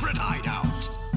secret hideout.